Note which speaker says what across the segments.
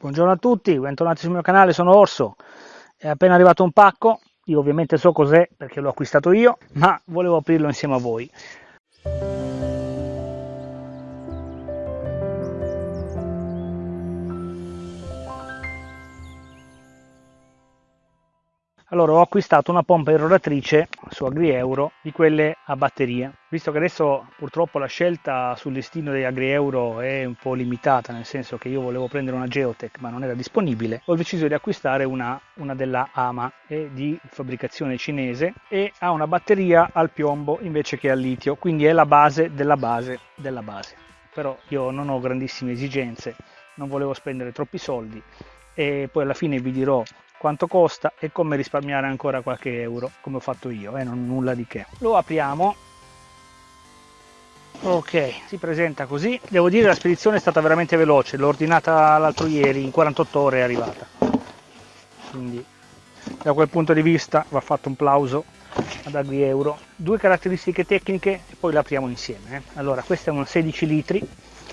Speaker 1: Buongiorno a tutti, bentornati sul mio canale, sono Orso. È appena arrivato un pacco, io ovviamente so cos'è perché l'ho acquistato io, ma volevo aprirlo insieme a voi. Allora ho acquistato una pompa irroratrice su AgriEuro di quelle a batteria. Visto che adesso purtroppo la scelta sul listino dei AgriEuro è un po' limitata, nel senso che io volevo prendere una Geotech ma non era disponibile, ho deciso di acquistare una, una della Ama, è di fabbricazione cinese e ha una batteria al piombo invece che al litio, quindi è la base della base della base. Però io non ho grandissime esigenze, non volevo spendere troppi soldi e poi alla fine vi dirò quanto costa e come risparmiare ancora qualche euro come ho fatto io e eh, non nulla di che. Lo apriamo. Ok si presenta così. Devo dire la spedizione è stata veramente veloce. L'ho ordinata l'altro ieri in 48 ore è arrivata. Quindi da quel punto di vista va fatto un plauso ad Agri Euro. Due caratteristiche tecniche e poi le apriamo insieme eh. allora questa è una 16 litri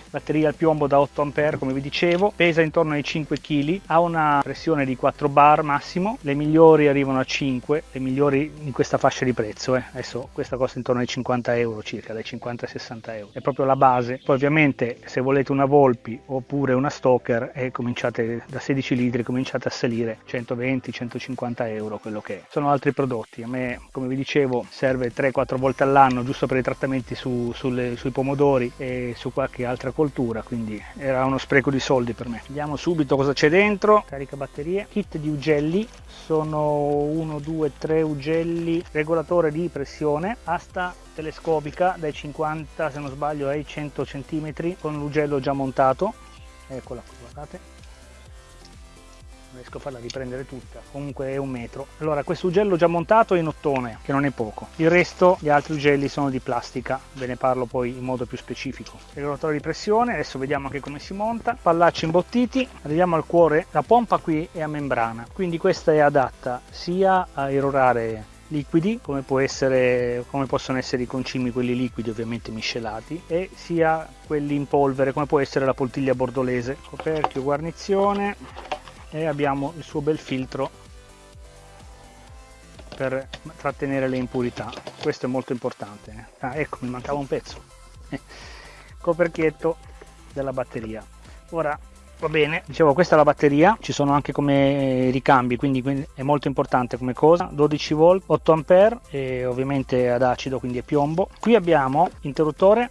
Speaker 1: batteria al piombo da 8 A come vi dicevo, pesa intorno ai 5 kg, ha una pressione di 4 bar massimo, le migliori arrivano a 5, le migliori in questa fascia di prezzo, eh. adesso questa costa intorno ai 50 euro circa, dai 50 ai 60 euro, è proprio la base, poi ovviamente se volete una Volpi oppure una Stoker e cominciate da 16 litri cominciate a salire 120-150 euro quello che è. Sono altri prodotti, a me come vi dicevo serve 3-4 volte all'anno giusto per i trattamenti su, sulle, sui pomodori e su qualche altra coltura quindi era uno spreco di soldi per me. Vediamo subito cosa c'è dentro. Carica batterie. Kit di ugelli. Sono 1 2 3 ugelli. Regolatore di pressione. Asta telescopica dai 50 se non sbaglio ai 100 cm con l'ugello già montato. Eccola qui guardate riesco a farla riprendere tutta. Comunque è un metro. Allora questo ugello già montato è in ottone che non è poco. Il resto gli altri ugelli sono di plastica. Ve ne parlo poi in modo più specifico. Regolatore di pressione adesso vediamo anche come si monta. Pallacci imbottiti. Arriviamo al cuore. La pompa qui è a membrana. Quindi questa è adatta sia a erorare liquidi come, essere, come possono essere i concimi quelli liquidi ovviamente miscelati e sia quelli in polvere come può essere la poltiglia bordolese. Coperchio guarnizione e abbiamo il suo bel filtro per trattenere le impurità. Questo è molto importante. Ah ecco mi mancava un pezzo. Coperchietto della batteria. Ora va bene dicevo questa è la batteria. Ci sono anche come ricambi quindi, è molto importante come cosa. 12 volt 8 ampere e ovviamente ad acido quindi è piombo. Qui abbiamo interruttore.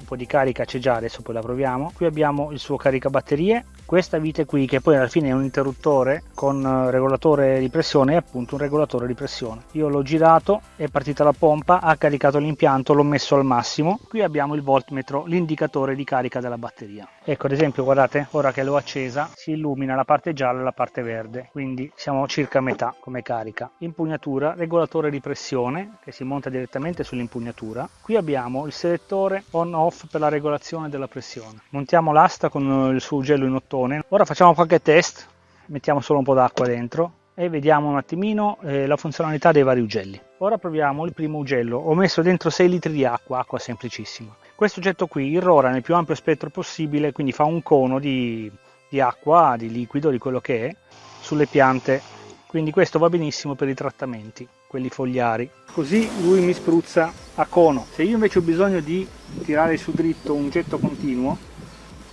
Speaker 1: Un po' di carica c'è già adesso poi la proviamo. Qui abbiamo il suo caricabatterie questa vite qui che poi alla fine è un interruttore con eh, regolatore di pressione è appunto un regolatore di pressione. Io l'ho girato è partita la pompa ha caricato l'impianto l'ho messo al massimo. Qui abbiamo il voltmetro l'indicatore di carica della batteria. Ecco ad esempio guardate ora che l'ho accesa si illumina la parte gialla e la parte verde. Quindi siamo circa a metà come carica. Impugnatura regolatore di pressione che si monta direttamente sull'impugnatura. Qui abbiamo il selettore on off per la regolazione della pressione. Montiamo l'asta con il suo ugello in ottone mattone ora facciamo qualche test mettiamo solo un po' d'acqua dentro e vediamo un attimino eh, la funzionalità dei vari ugelli. Ora proviamo il primo ugello. Ho messo dentro 6 litri di acqua acqua semplicissima. Questo oggetto qui irrora nel più ampio spettro possibile quindi fa un cono di, di acqua di liquido di quello che è sulle piante. Quindi questo va benissimo per i trattamenti quelli fogliari. Così lui mi spruzza a cono. Se io invece ho bisogno di tirare su dritto un getto continuo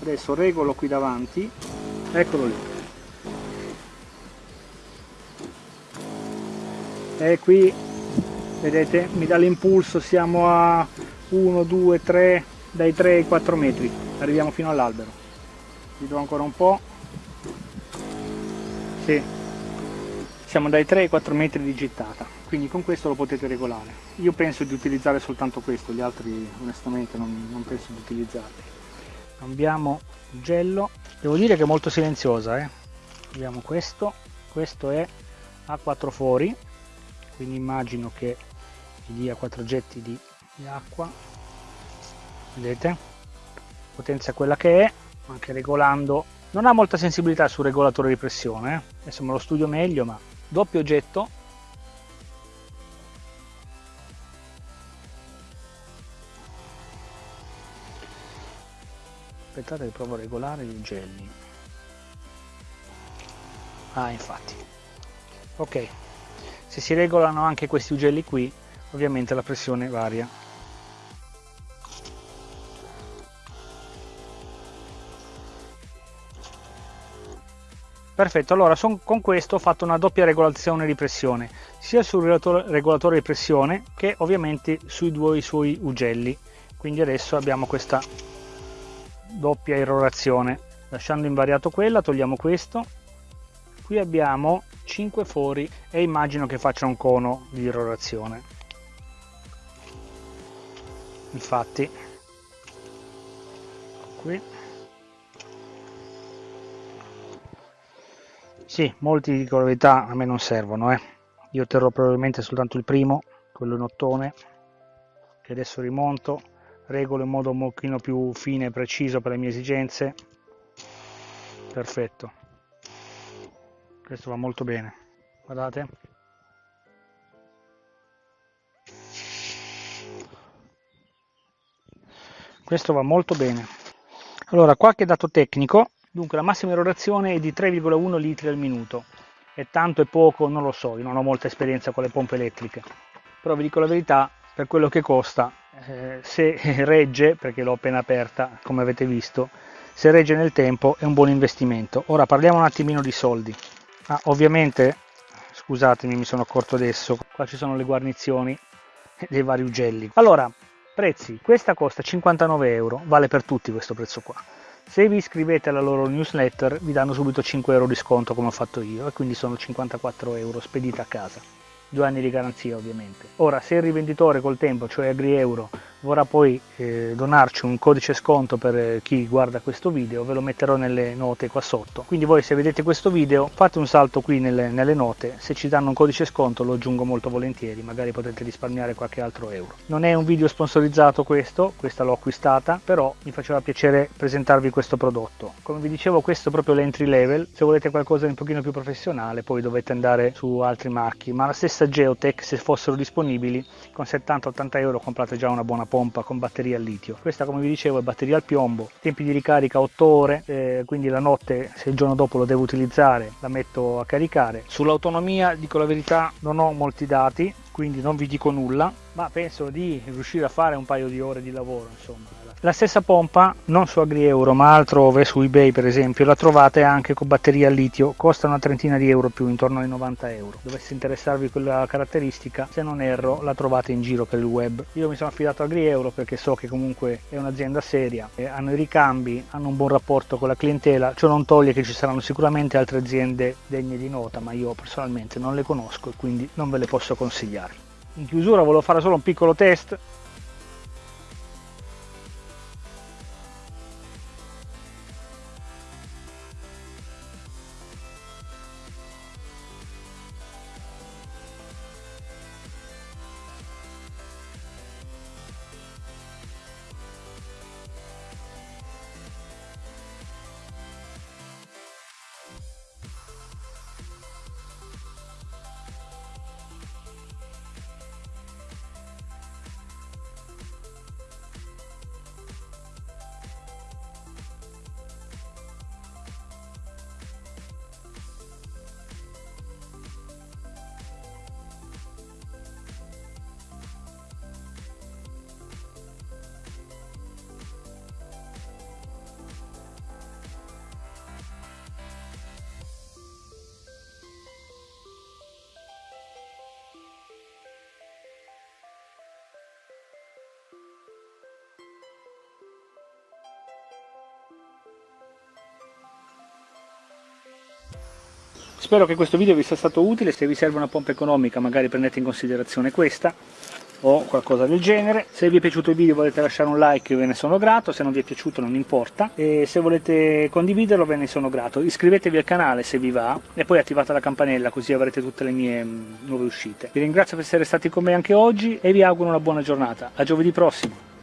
Speaker 1: adesso regolo qui davanti. Eccolo lì. E qui vedete mi dà l'impulso siamo a 1 2 3 dai 3 ai 4 metri. Arriviamo fino all'albero. Vi do ancora un po' sì. siamo dai 3 ai 4 metri di gittata. Quindi con questo lo potete regolare. Io penso di utilizzare soltanto questo gli altri onestamente non, non penso di utilizzarli cambiamo ugello devo dire che è molto silenziosa eh? abbiamo questo questo è a quattro fori quindi immagino che vi dia quattro getti di, di acqua vedete potenza quella che è anche regolando non ha molta sensibilità sul regolatore di pressione eh? adesso me lo studio meglio ma doppio getto aspettate che provo a regolare gli ugelli ah infatti. Ok. Se si regolano anche questi ugelli qui ovviamente la pressione varia. Perfetto, allora son, con questo ho fatto una doppia regolazione di pressione, sia sul regolatore di pressione che ovviamente sui due suoi ugelli. Quindi adesso abbiamo questa doppia irrorazione. Lasciando invariato quella, togliamo questo. Qui abbiamo 5 fori e immagino che faccia un cono di irrorazione. Infatti, qui Sì, molti dicono la verità, a me non servono, eh. Io terrò probabilmente soltanto il primo, quello in ottone, che adesso rimonto, regolo in modo un pochino più fine e preciso per le mie esigenze. Perfetto. Questo va molto bene. Guardate. Questo va molto bene. Allora, qualche dato tecnico Dunque la massima erogazione è di 3,1 litri al minuto. È tanto e poco, non lo so, io non ho molta esperienza con le pompe elettriche. Però vi dico la verità, per quello che costa, eh, se regge, perché l'ho appena aperta, come avete visto, se regge nel tempo è un buon investimento. Ora parliamo un attimino di soldi. Ah, ovviamente, scusatemi, mi sono accorto adesso, qua ci sono le guarnizioni dei vari ugelli. Allora, prezzi, questa costa 59 euro, vale per tutti questo prezzo qua se vi iscrivete alla loro newsletter vi danno subito 5 euro di sconto come ho fatto io e quindi sono 54 euro spedita a casa due anni di garanzia ovviamente. Ora se il rivenditore col tempo, cioè AgriEuro, vorrà poi eh, donarci un codice sconto per eh, chi guarda questo video, ve lo metterò nelle note qua sotto. Quindi voi se vedete questo video fate un salto qui nelle, nelle note, se ci danno un codice sconto lo aggiungo molto volentieri, magari potete risparmiare qualche altro euro. Non è un video sponsorizzato questo, questa l'ho acquistata, però mi faceva piacere presentarvi questo prodotto. Come vi dicevo questo è proprio l'entry level, se volete qualcosa di un pochino più professionale poi dovete andare su altri marchi, ma la stessa Geotech se fossero disponibili con 70-80 euro comprate già una buona pompa con batteria al litio. Questa come vi dicevo è batteria al piombo tempi di ricarica 8 ore eh, quindi la notte se il giorno dopo lo devo utilizzare la metto a caricare. Sull'autonomia dico la verità non ho molti dati quindi non vi dico nulla ma penso di riuscire a fare un paio di ore di lavoro insomma la stessa pompa, non su AgriEuro ma altrove, su eBay per esempio, la trovate anche con batteria a litio, costa una trentina di euro più, intorno ai 90 euro. Dovesse interessarvi quella caratteristica, se non erro, la trovate in giro per il web. Io mi sono affidato a AgriEuro perché so che comunque è un'azienda seria, hanno i ricambi, hanno un buon rapporto con la clientela, ciò non toglie che ci saranno sicuramente altre aziende degne di nota, ma io personalmente non le conosco e quindi non ve le posso consigliare. In chiusura volevo fare solo un piccolo test Spero che questo video vi sia stato utile, se vi serve una pompa economica magari prendete in considerazione questa o qualcosa del genere. Se vi è piaciuto il video volete lasciare un like ve ne sono grato, se non vi è piaciuto non importa e se volete condividerlo ve ne sono grato. Iscrivetevi al canale se vi va e poi attivate la campanella così avrete tutte le mie mm, nuove uscite. Vi ringrazio per essere stati con me anche oggi e vi auguro una buona giornata. A giovedì prossimo!